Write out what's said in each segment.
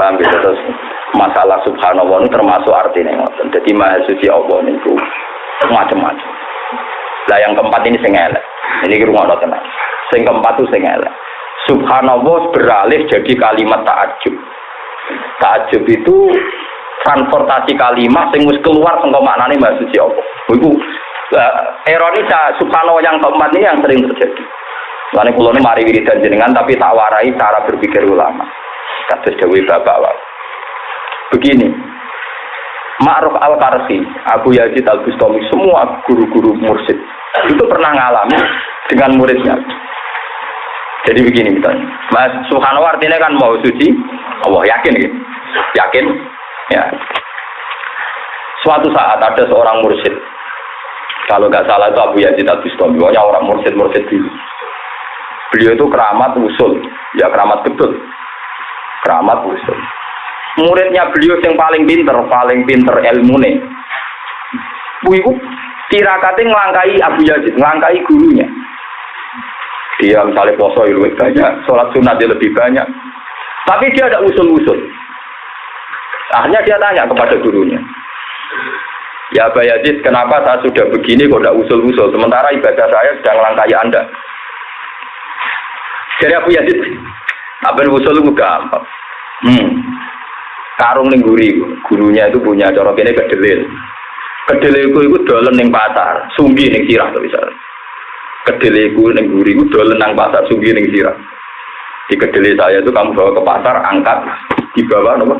Paham gitu terus masalah subhanallah itu termasuk artinya ngoten. Jadi maha suci Allah macam-macam. Lah yang keempat ini sing elek. Ini rumah tenang. Sing keempat itu sing elek. Subhanallah beralih jadi kalimat takjub. Takjub itu transportasi kalimat sing wis keluar sangka maknane maha suci Allah. Iku uh, subhanallah yang keempat ini yang sering terjadi. Kulo ini mari wiridan jenengan tapi tak warai cara berpikir ulama. Kados Dewi Bapak Wak. Begini, Ma'ruf Al-Karsi, Abu Yazid Al-Bustami, semua guru-guru mursid itu pernah ngalami dengan muridnya. Jadi begini misalnya, Mas Subhanallah artinya kan mau suci, Allah yakin gitu, yakin, ya. Suatu saat ada seorang mursid, kalau nggak salah itu Abu Yazid Al-Bustami, orang mursid-mursid dulu. Beliau itu keramat usul, ya keramat betul. Keramat usul. Muridnya beliau yang paling pinter, paling pinter ilmu nih. Bu ibu tirakatnya ngelangkai Abu Yazid, ngelangkai gurunya. Dia misalnya poso lebih banyak, sholat sunat dia lebih banyak. Tapi dia ada usul-usul. Akhirnya dia tanya kepada gurunya. Ya Abu Yazid, kenapa saya sudah begini kok tidak usul-usul? Sementara ibadah saya sedang melangkai Anda. Jadi Abu Yazid, apa usul itu gampang. Hmm. Karung ning guri, gurunya itu punya cara kene kedelil. Kedelil itu itu dolen ning pasar, sunggi ning sirah tuh bisa. Kedelil itu ning guri itu dolen nang pasar, sunggi ning sirah. Di kedelil saya itu kamu bawa ke pasar, angkat di bawah nopo,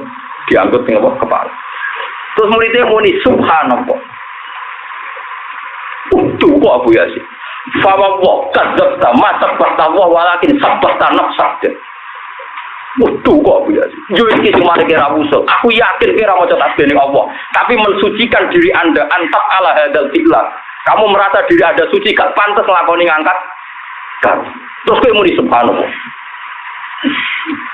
diangkut ning apa kepala. Terus muridnya muni subhanallah. Tuh kok Abu Yazid. Fawa wa kadzabta ma sabata wa walakin sabata nafsak. Waduh kok Yazid. Yo iki sing mari kira usul. Aku yakin kira maca tasbih ning Allah, tapi mensucikan diri Anda antak ala hadal fi'la. Kamu merasa diri Anda suci gak pantas nglakoni ngangkat kan. Terus kowe muni subhanallah.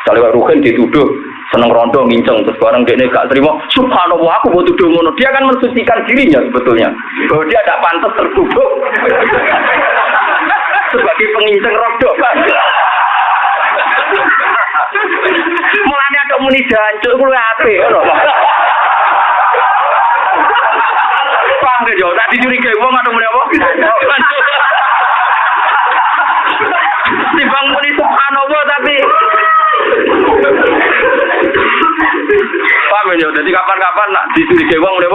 Kalau Ruhin dituduh seneng rondo nginceng terus bareng dia gak terima subhanallah aku mau tuduh ngono dia akan mensucikan dirinya sebetulnya bahwa dia tidak pantas tertuduh sebagai penginceng rondo mulanya ada muni jancuk itu ape paham gak jauh tak dicurigai wong atau muni apa? Timbang muni subhanallah tapi. Paham ya? Jadi kapan-kapan nak dicurigai wong udah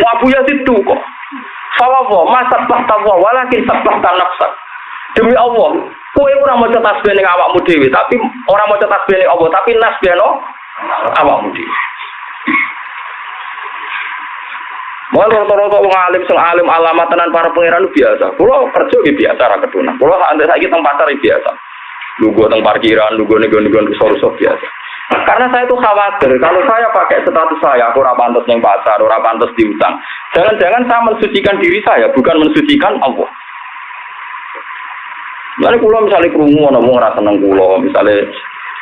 Wabu ya itu kok. Fawawo, masa tahtawa, walakin sabah nafsak. Demi Allah, kue ora mau tasbih ning awakmu dhewe, tapi orang mau tasbih ning Allah, tapi nasbih no awakmu dhewe. Malah rata-rata wong alim sing alim alamat tenan para pangeran biasa. Kulo kerja iki biasa ra ketuna. Kulo sak saiki teng pasar biasa. Lugu teng parkiran, lugu nego-nego rusuh biasa. Karena saya itu khawatir kalau saya pakai status saya, aku pantas yang pasar, ora pantas diutang. Jangan-jangan saya mensucikan diri saya, bukan mensucikan Allah. Lalu kulo misalnya kerungu, ngomong rasa seneng kulo, misalnya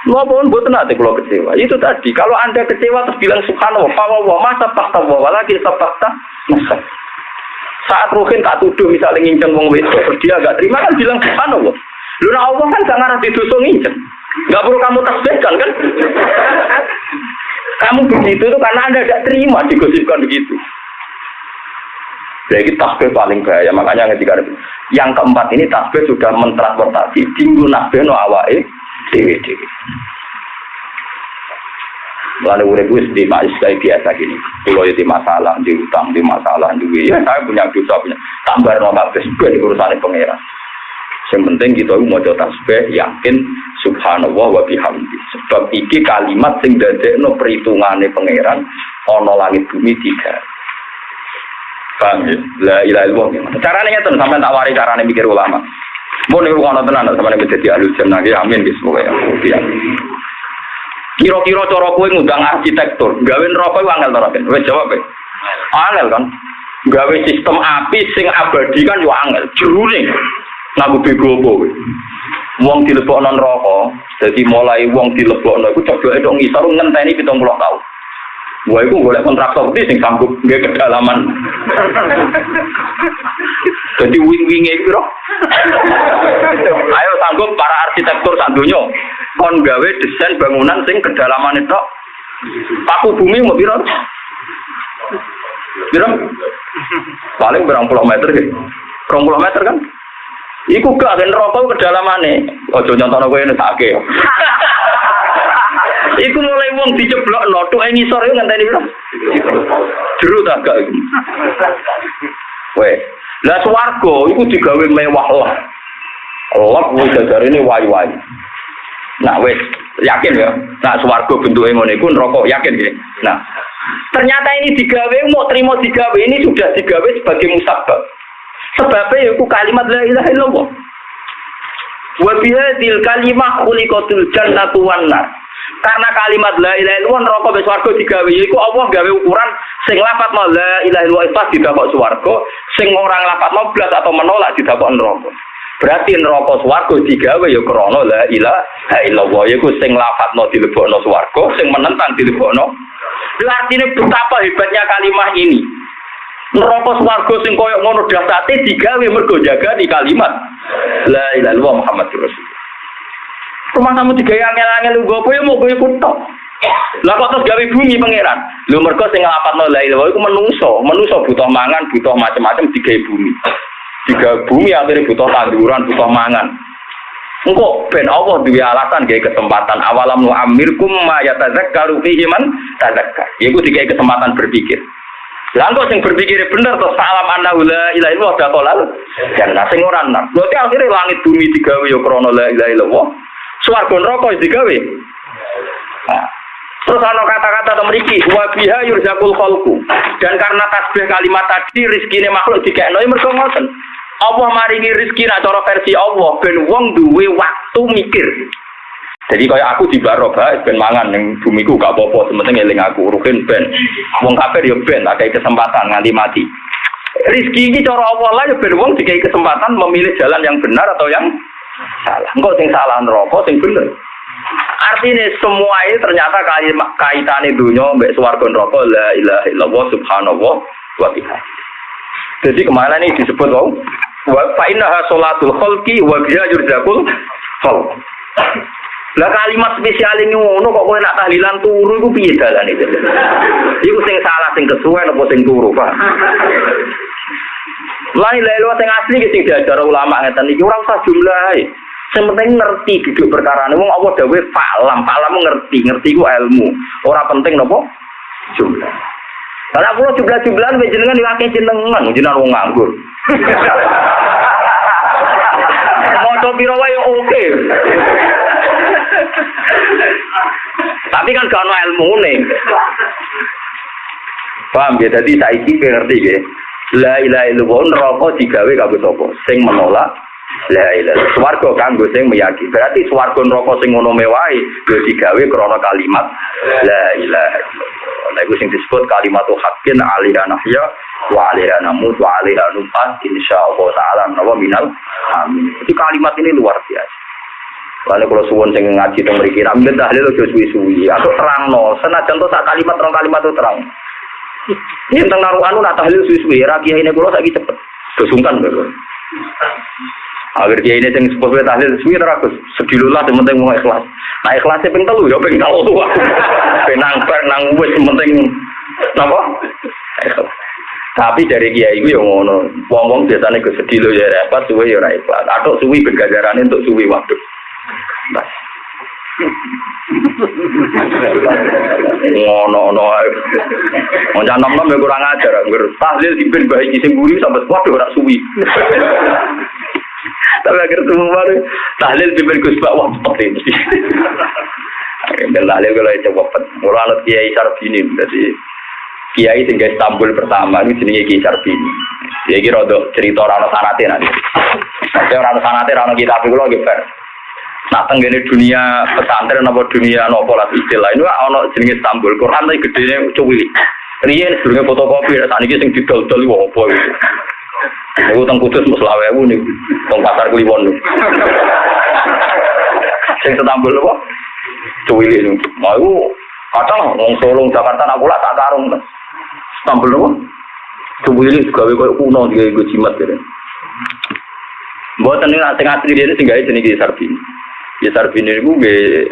Maupun buat nanti kalau kecewa. Itu tadi. Kalau anda kecewa terus bilang subhanallah, wa masa fakta wa lagi fakta masa. Saat Ruhin tak tuduh misalnya nginceng wong wedok, dia agak terima kan bilang subhanallah. Lu nah Allah kan gak ngarah didusung nginceng. Gak perlu kamu tasbihkan kan? Kamu begitu itu karena anda tidak terima digosipkan begitu. Jadi tasbih paling bahaya. Makanya ketika yang keempat ini tasbih sudah mentransportasi. Tinggu nasbih no awai dewi-dewi. Lalu urip wis di mais biasa gini. Kalau ya di masalah, di utang, di masalah juga. Ya saya punya dosa punya. Tambah no kabeh ben urusan pangeran. Yang penting kita mau coba tasbih yakin subhanallah wa bihamdi. Sebab iki kalimat sing dadekno perhitungane pangeran ana langit bumi tiga. Paham ya? La ilaha illallah. Carane ngeten sampean tak wari carane mikir ulama. Mau nih rumah tenan, sama nih menjadi ahli jannah, ya amin, guys, semoga ya. Kira-kira cara kue ngundang arsitektur, gawe rokok itu angel terakhir. Wes jawab ya. Angel kan. Gawe sistem api sing abadi kan yo angel. Jurune. Ngaku bego apa kowe. Wong dilebokno neraka, dadi mulai wong dilebokno iku coba itu ngisor ngenteni 70 tahun. Wah, itu golek kontraktor sing sanggup nggak kedalaman. Jadi wing-wingnya itu loh. Ayo sanggup para arsitektur sandunya kon gawe desain bangunan sing kedalaman itu paku bumi mau biro biro paling berapa puluh meter gitu berapa puluh meter kan Iku gak kan rokok kedalamannya. Ojo nyontono kowe ini sakit. Iku mulai wong diceblok no, tuh ini sore ngenteni piro? Jeru tak gak iku. Weh, lah swarga iku digawe mewah lah. Allah wis jajar ini wayu-wayu. Nah wes yakin ya, nah swarga bentuknya ngono iku neraka yakin ya. Nah, ternyata ini digawe mau terima digawe ini sudah digawe sebagai musabab. Sebabnya itu kalimat la ilaha illallah. Wa bihadil kalimah khuliqatul jannatu wan nar. Karena kalimat la ilaha illallah neraka wis swarga digawe yaiku Allah gawe ukuran sing lapat mau la ilaha illallah pas didapok swarga, sing orang lapat mau blas atau menolak didapok neraka. Berarti neraka swarga digawe ya krana la ilaha illallah yaiku sing lapatno dilebokno swarga, sing menentang dilebokno. Artinya betapa hebatnya kalimat ini. Neraka swarga sing koyo ngono dasate digawe mergo jaga di kalimat. La ilaha illallah muhammadur rasul rumah kamu digawe angel-angel lu gopo ya mau gue ikut tok lah kok terus gawe bumi pangeran? Lu mergo sing nglapatno la ilaha iku menungso. Menungso butuh mangan butuh macam-macam digawe bumi digawe bumi akhirnya butuh tanduran butuh mangan. Engkau ben Allah duwe alasan gawe kesempatan. Awalam nu amirkum ma yatazakkaru fihi man tazakkar. Iku digawe kesempatan berpikir. Lah sing berpikir bener terus salam anna la ilaha illallah dakhalal jannah sing ora enak. Berarti akhirnya langit bumi digawe ya krana la ilaha illallah. Swarga neraka digawe. Nah, Terus ana kata-kata to mriki wa biha yurzaqul khalqu. Dan karena tasbih kalimat tadi rezekine makhluk dikekno ya mergo ngoten. Allah maringi rezeki nak cara versi Allah ben wong duwe waktu mikir. Jadi kayak aku di Baroba, ben mangan yang bumiku gak apa-apa, sementing eling aku rukin ben. Wong kafir ya ben, kayak kesempatan nganti mati. Rizki ini cara Allah lah ya ben wong dikai kesempatan memilih jalan yang benar atau yang salah. Enggak sing salah neraka, sing bener. Artinya semua ini ternyata kaitan dunia mbak swarga neraka la ilaha illallah subhanallah wa bihamdihi. Jadi ke mana ini disebut wow? Wa fa innaha salatul khalqi wa biha yurzaqul khalq. Lah kalimat spesial ini ngono kok kowe nak tahlilan turu iku piye dalane itu? Iku sing salah sing kesuwen apa sing turu, Pak? Lah lelo sing asli sing diajar ulama ngeten iki ora usah jumlah. Sing penting ngerti duduk perkara wong apa dawuh falam, falam ngerti, ngerti ku ilmu. Ora penting napa? Jumlah. Kalau pulau jumlah-jumlahan jenengan diwakil jenengan, jenengan wong nganggur. Mau piro wae oke. Tapi kan gak ilmu nih. Paham ya? Jadi saiki ngerti ya. La ilaha illallah neraka digawe kanggo sapa? Sing menolak la ilaha. Swarga kanggo sing meyakini. Berarti swarga neraka sing ngono mewahi ya digawe krana kalimat la ilaha illallah. Nah, itu disebut kalimat haqqin alaiha nahya wa alaiha namut wa alaiha nufat insyaallah taala nawa minal amin. Jadi kalimat ini luar biasa. Lalu kalau suwon sing ngaji teng mriki ra mungkin tahlil ojo suwi-suwi atau terangno. Senajan to sak kalimat rong kalimat itu terang. Tentang naruhan nak tahlil suwi-suwi ra kiai ini kula saiki cepet. Dosungkan lho. Agar dia ini yang sepupu tahlil suwi terakus sedilulah yang penting mau ikhlas. Nah ikhlasnya penting telu ya tahu tuh. Penang nang wis penting apa? Tapi dari kiai itu yang ngono, wong-wong biasanya ke sedih ya repot, suwi ya ikhlas. Atau suwi bergajaran untuk suwi waktu. Ngono-ngono ae. Wong nom-nom ya kurang ajar, ngger tahlil dipin bae iki sing mburi sampe waduh ora suwi. Tapi agar semua baru tahlil dipin Gus Pak wah cepet mesti. Tahlil kalau cepet. Mula anut Kiai Sarbini jadi Kiai sing Istanbul pertama ini jenenge Kiai Sarbini. Ya iki rada cerita ora ana sanate nanti. Nek ora ana sanate ora ana kitab iku lho Nah, tenggene dunia pesantren apa dunia nopo lah istilah ini ono jenenge Istanbul Quran tapi gedene cuwili. Riyen sedurunge fotokopi saat ini sing didol-dol iku apa. Iku teng Kudus mus lawewu niku, teng pasar Kliwon niku. Sing Istanbul apa? Cuwili niku. Mau iku kadang wong Solo Jakarta nak pula tak karung. Istanbul apa? Cuwili gawe koyo kuno digawe jimat gitu. Mboten ning sing asli dene sing gawe jenenge Sarbini. Ya Sarbini niku nggih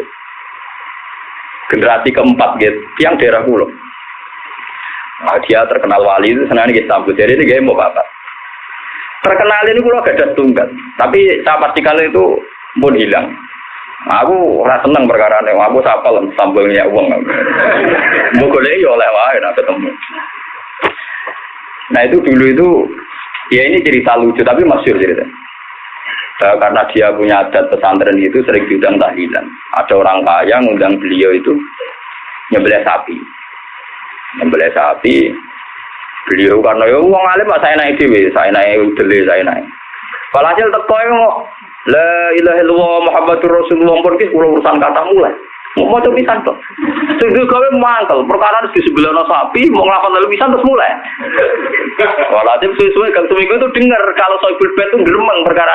generasi keempat gitu, yang daerah pulau. Nah, dia terkenal wali itu senang kita sambut. Jadi ini gaya mau apa? Terkenal ini pulau gak ada tunggal. Tapi saya pastikan itu pun hilang. Aku rasa seneng perkara ini. Aku sapal sambelnya uang. Mukul ya oleh wae nak ketemu. Nah itu dulu itu ya ini cerita lucu tapi masyur cerita. Karena dia punya adat pesantren itu sering diundang tahlilan. Ada orang kaya ngundang beliau itu nyembelih sapi. Nyembelih sapi. Beliau karena ya uang alim saya naik dewi, saya naik udele, saya naik. Kalau hasil teko La ilaha illallah Muhammadur Rasulullah pun ki urusan kata mulai. Mau maca pisan to. Sing gawe mangkel, perkara di sebelah sapi, mau nglapan lalu pisan terus mulai. Walaupun sesuai kalau seminggu itu dengar kalau soibul bed itu geremeng perkara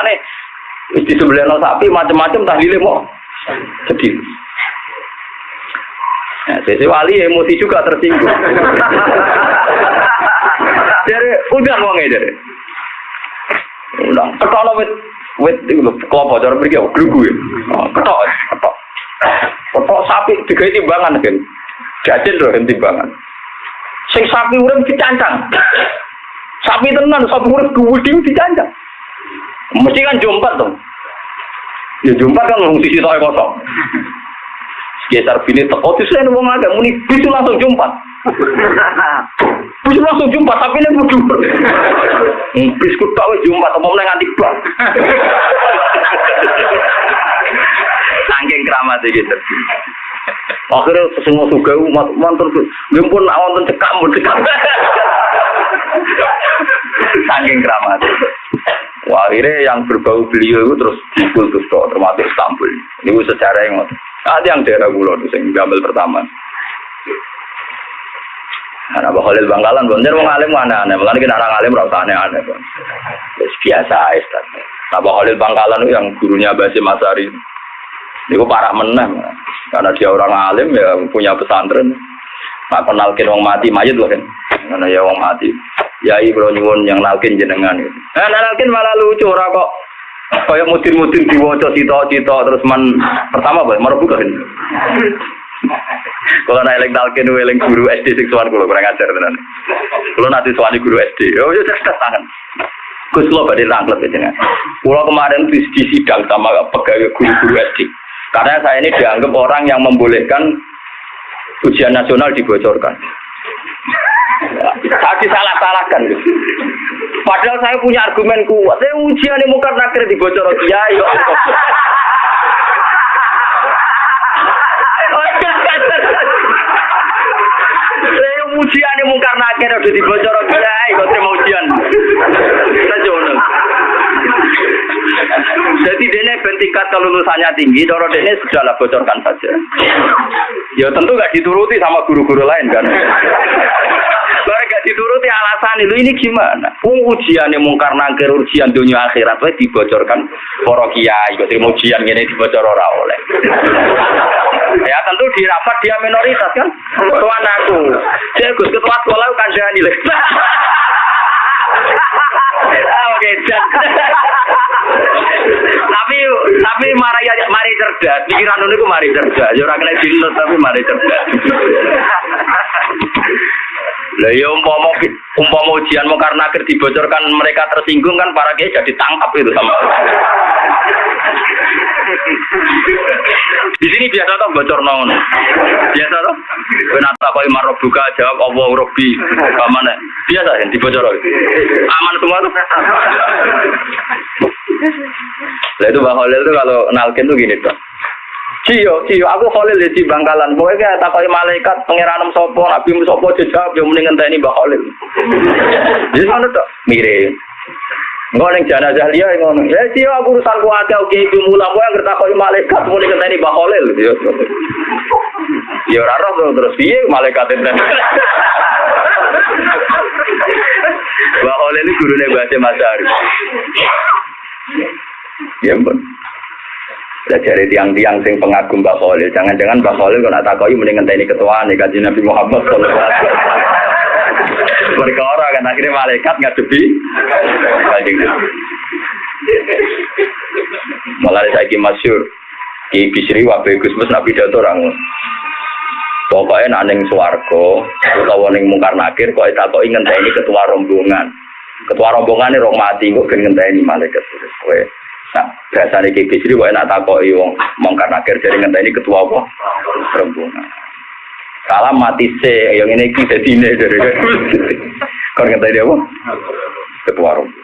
nih di sebelah sapi macam-macam tahlile mau sedih. Nah, sesi wali emosi juga tersinggung. jadi udah ngomongnya jadi. Udah, ketok wit wit itu kelompok cara pergi aku grugu ya. Oh, ketok, ketok. Ketok sapi tiga timbangan kan. Jajan loh timbangan. Sing sapi urip dicancang. Sapi tenan, sapi urip gede dicancang. Mesti kan jumpat dong. Ya jumpat kan ngomong sisi toy kosong. Sekitar bini teko itu saya ngomong agak muni bisu langsung jumpat. Bisu langsung jumpat tapi ini budu. Bis ku tak jumpat apa meneh nganti bang. Sangking keramat gitu. Akhirnya semua umat mantur gue pun awan mau cekak. Sangking keramat. Akhirnya yang berbau beliau itu terus dikultus termasuk Istanbul. Ini secara yang ada yang daerah itu yang gambar pertama. Nah, Abah Khalil Bangkalan, bener mau ngalim mana aneh, malah kita orang ngalim rasa aneh aneh. Biasa aja, Abah Khalil Bangkalan itu yang gurunya Basim Masari. Itu parah menang, karena dia orang alim ya punya pesantren. Nah, kenalkin wong mati mayat loh kan, karena ya wong mati. Ya bro nyuwun yang nalkin jenengan itu. Nah, nalkin malah lucu ora kok. Kayak mutin-mutin diwaca cita-cita terus man pertama apa? Marah bukan. Kalau naik eling nalkin eling guru SD sing sowan kula kurang ajar tenan. Kula nanti sowan guru SD. Oh ya cerdas tangan. Gus lo badhe ya jenengan. Kula kemarin di, di sidang sama pegawai guru-guru SD. Karena saya ini dianggap orang yang membolehkan ujian nasional dibocorkan. Saya disalah-salahkan. Padahal saya punya argumen kuat. Saya ujian ini mungkar nakir dibocor. Ya saya ujian ini mungkar nakir udah dibocor kiai. Kau terima ujian. Jadi dene ben tingkat kelulusannya tinggi, doro dene sudahlah bocorkan saja. Ya tentu gak dituruti sama guru-guru lain kan. Kalau gak dituruti alasan itu ini gimana? ujian yang mungkar nangkir ujian dunia akhirat itu dibocorkan para kiai, kok terima ujian ini dibocor ora oleh. Ya tentu di rapat dia minoritas kan. Tuan aku, saya gus ketua sekolah kan jadi Ah, oke, tapi tapi mari mari cerdas, pikiran niku mari cerdas. Ya ora kena dilut tapi mari cerdas. Lah ya umpama umpama ujian mau karena akhir dibocorkan mereka tersinggung kan para kiai jadi tangkap itu sama. Di sini biasa toh bocor nong. Biasa toh. Kenapa kau imar buka jawab Allah Robbi. Mana? Biasa ya dibocor. Aman semua tuh. Lah itu Bang Holil tuh kalau nalkin tuh gini tuh. Cio, cio, aku Khalil di Bangkalan. Pokoknya kayak takoi malaikat pangeran sopo, nabi sopo jejak, yang mending ini Mbak Khalil. Jadi mana tuh? Mirip. Enggak neng jenazah dia ngono. Ya cio aku urusan keluarga oke ibu mula kowe anggere takoi malaikat muni ngenteni Mbak Khalil. Ya. Ya ora terus piye malaikat itu. Mbak Khalil ini gurune Mbak Masari. Ya ampun. dari tiang-tiang sing pengagum Mbak Khalil. Jangan-jangan Mbak Khalil kalau nak takoi mending ngenteni ketua nih kaji Nabi Muhammad sallallahu. Mereka orang kan akhirnya malaikat ngadepi kaji Nabi. Saya masyur. Ki Bisri wabe Gus Mus Nabi Dato orang. Pokoknya nak ning swarga utawa mungkar nakir kok tak ingin ini ketua rombongan. Ketua rombongan ini mati kok ben ngenteni malaikat. Kowe Nah, biasanya Ki Bisri kok enak takoki wong mungkar nakir jadi ini ketua apa? Rombongan. Salam mati se, yang ini kita sini dari Kau ngenteni apa? Ketua rombongan.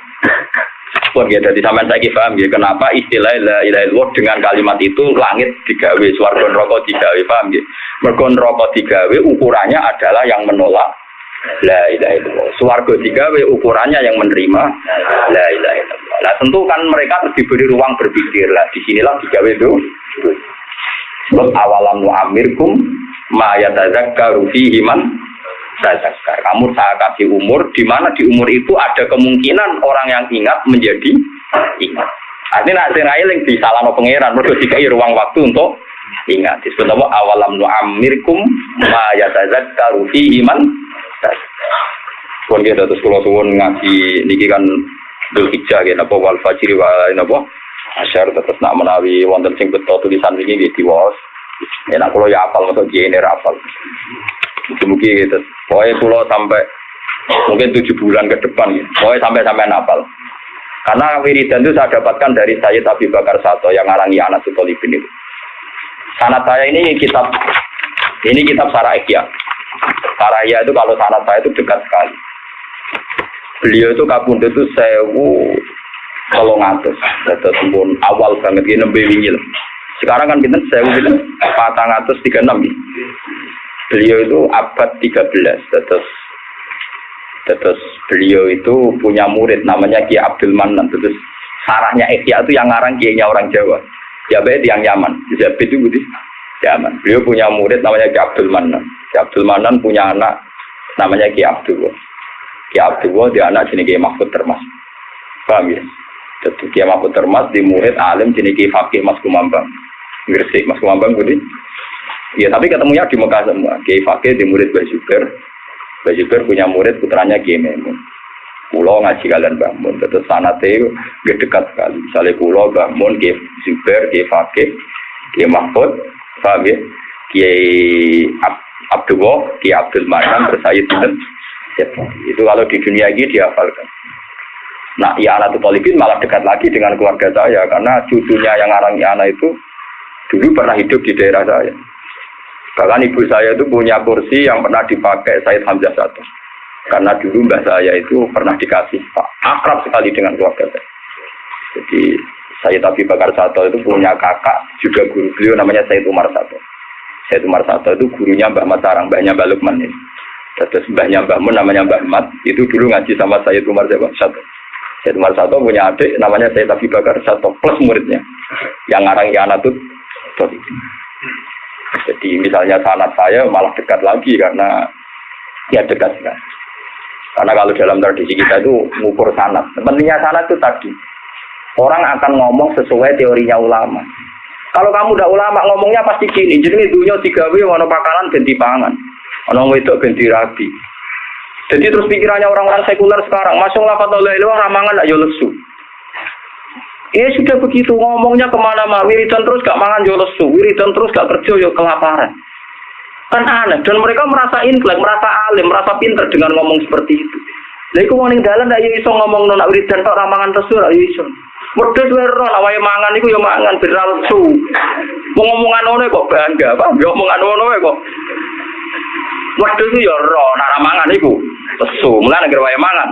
Pun ya, jadi sampai saya paham ya, kenapa istilah la ilaha illallah dengan kalimat itu langit digawe, suarga rokok digawe, paham ya? Mergo rokok digawe ukurannya adalah yang menolak la ilaha illallah. Suarga digawe ukurannya yang menerima la ilaha illallah. Nah tentu kan mereka harus diberi ruang berpikir lah. Di sinilah digawe itu. Sebab awalam amirkum ma yatazakkaru fihi man tazakar. Kamu saya kasih umur, di mana di umur itu ada kemungkinan orang yang ingat menjadi ingat. Artinya nak sing di salano pangeran, mergo dikai ruang waktu untuk ingat. Disebut apa awalam nu amirkum ma yatazakkaru fi iman. Pun kita terus kalau suwun ngaji niki kan Dul Hijjah ya napa wal fajri wa napa asyar tetap nak menawi wonten sing betul tulisan ini gitu was. Ya nak kalau ya apal masuk jene apal. Mungkin gitu. Pokoknya pulau sampai mungkin tujuh bulan ke depan gitu. Pokoknya sampai sampai napal. Karena wiridan itu saya dapatkan dari Sayyid Abi Bakar Sato yang ngarangi anak Sutolibin itu. Sanat saya ini kitab ini kitab Saraiya. Saraiya itu kalau sanat saya itu dekat sekali. Beliau itu kabunda itu sewu kalau ngatus, terus pun awal banget. Ini wingi Sekarang kan kita sewu kita patang ngatus tiga enam beliau itu abad 13 terus terus beliau itu punya murid namanya Ki Abdul Manan. Terus sarahnya Ihya itu yang ngarang kiainya orang Jawa. Ya baik yang Yaman. Zabid itu budi. Yaman. Beliau punya murid namanya Ki Abdul Manan Ki Abdul Manan punya anak namanya Ki Abdul Ki Abdul dia anak sini Ki Mahfud Termas paham ya jadi Ki Mahfud Termas di murid alim sini Ki Fakih Mas Kumambang Gresik Mas Kumambang budi Ya tapi ketemunya di Mekah semua. Kiai Fakih di murid Mbak Zubair. Mbak punya murid putranya Kiai Memun. Pulau ngaji kalian bangun. Terus sanate gak dekat sekali. Misalnya pulau bangun Kiai Zubair, Kiai Fakih, Kiai Mahfud, paham ya? Kiai Abdullah, Kiai Abdul Manan, terus saya tidak. Itu kalau di dunia ini dihafalkan. Nah, ya anak Tolibin malah dekat lagi dengan keluarga saya karena cucunya yang arang anak itu dulu pernah hidup di daerah saya. Bahkan ibu saya itu punya kursi yang pernah dipakai Said Hamzah satu. Karena dulu mbah saya itu pernah dikasih Pak akrab sekali dengan keluarga saya. Jadi saya Abi Bakar Sato itu punya kakak juga guru beliau namanya Said Umar Sato. Said Umar Sato itu gurunya Mbak Matarang, Mbahnya Mbak Lukman ini. Terus Mbahnya Mbah Mun namanya Mbah Mat, itu dulu ngaji sama Said Umar Sato. Said Umar Sato punya adik namanya Said Abi Bakar Sato plus muridnya. Yang ngarang Yana tuh jadi misalnya sanat saya malah dekat lagi karena ya dekat sekali. Karena kalau dalam tradisi kita itu mengukur sanat. Pentingnya sanat itu tadi. Orang akan ngomong sesuai teorinya ulama. Kalau kamu udah ulama ngomongnya pasti gini. Jadi dunia tiga w warna pakanan ganti pangan. Ono itu ganti rabi. Jadi terus pikirannya orang-orang sekuler sekarang, masuk lafadz Allah itu ramangan tidak lesu. Ya sudah begitu ngomongnya ke mana-mana, wiridan terus gak mangan yo lesu, wiridan terus gak kerja yo kelaparan. Kan aneh, dan mereka merasa intelek, merasa alim, merasa pinter dengan ngomong seperti itu. Lha iku wong ning dalan ndak iso ngomong nona wiridan tok ramangan lesu ora iso. Mergo duwe ro awake mangan iku yo mangan beral su. Ngomongan ngono kok bangga, apa? Yo omongan ngono kok. Waktu itu yo ro nak ramangan iku lesu, mulane anggere wae mangan.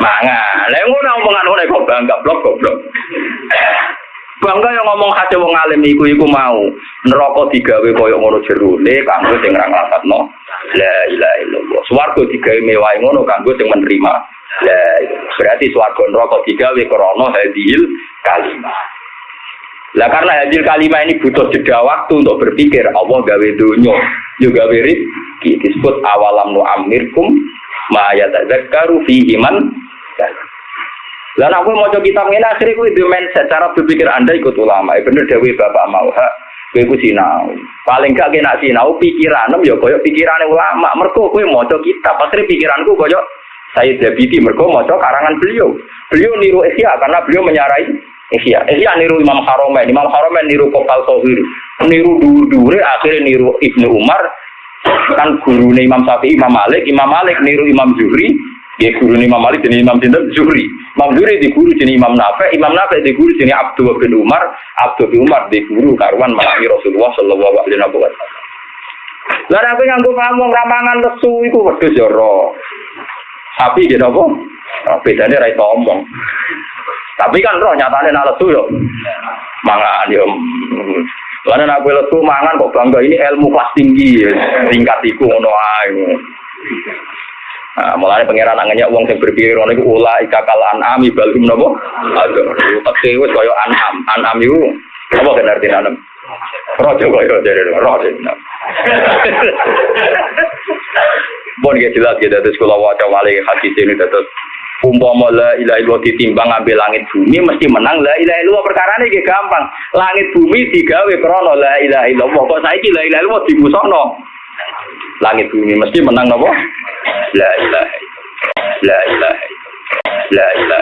Mangan. Lah ngono omongan ngono kok bangga blok goblok. Bangga yang ngomong hati wong alim iku iku mau neraka digawe koyo ngono jerone kanggo sing ra nglakatno. La ilaha illallah. Swarga digawe mewah ngono kanggo sing menerima. La berarti swarga neraka digawe krana hadil kalimat. Lah karena hadil kalimat ini butuh jeda waktu untuk berpikir Allah gawe dunya, juga rezeki disebut awalam nu amirkum ma yatadzakkaru fihi man lah aku mau coba kitab ini akhirnya gue di mindset cara berpikir anda ikut ulama. Ya bener dewi bapak mau ha. Gue ku sinau. Paling gak kena sinau pikiran ya koyo pikiran ulama. Gue mau coba kitab. Akhirnya pikiranku koyo saya Dabiti mereka mau coba karangan beliau. Beliau niru Ihya karena beliau menyarai Ihya. Ihya niru Imam Haromen. Imam Haromen niru Kopal Sohir. Niru dur-dure akhirnya niru Ibnu Umar. Kan guru Imam Syafi'i, Imam Malik. Imam Malik niru Imam Zuhri. Ya guru Imam Malik jadi Imam Sinten Zuhri. Imam Zuhri di guru jadi Imam Nafi. Imam Nafi di guru jadi Abdul bin Umar. Abdul bin Umar di guru karuan malami Rasulullah Shallallahu Alaihi Wasallam. Lah aku nganggo pamong ramangan lesu iku wedhus ya ro. Sapi gitu apa? Bedane ra iso omong. Tapi kan roh nyatane nak lesu yo. Mangan yo. Lalu nak lesu mangan kok bangga ini ilmu kelas tinggi, tingkat iku ngono ae. Nah, mulai pangeran angannya uang yang berpikir orang itu ulah ikakal anami balum nopo. Aduh, tapi wes koyo anam, anam itu apa kan artinya anam? Rojo koyo jadi rojo. Bon nggih jelas ya dados sekolah waca malih hadis ini dados umpama la ditimbang ambil langit bumi mesti menang lah ilaha perkara ini gampang. Langit bumi digawe krono la ilaha illallah. Kok saiki la ilaha illallah langit bumi mesti menang nopo lah ilaha illallah. La